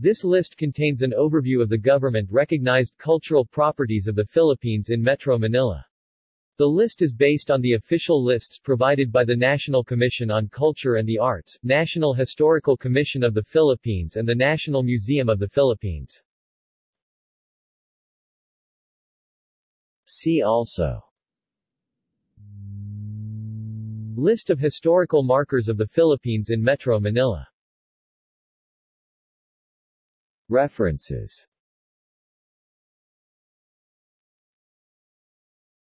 This list contains an overview of the government-recognized cultural properties of the Philippines in Metro Manila. The list is based on the official lists provided by the National Commission on Culture and the Arts, National Historical Commission of the Philippines and the National Museum of the Philippines. See also List of historical markers of the Philippines in Metro Manila References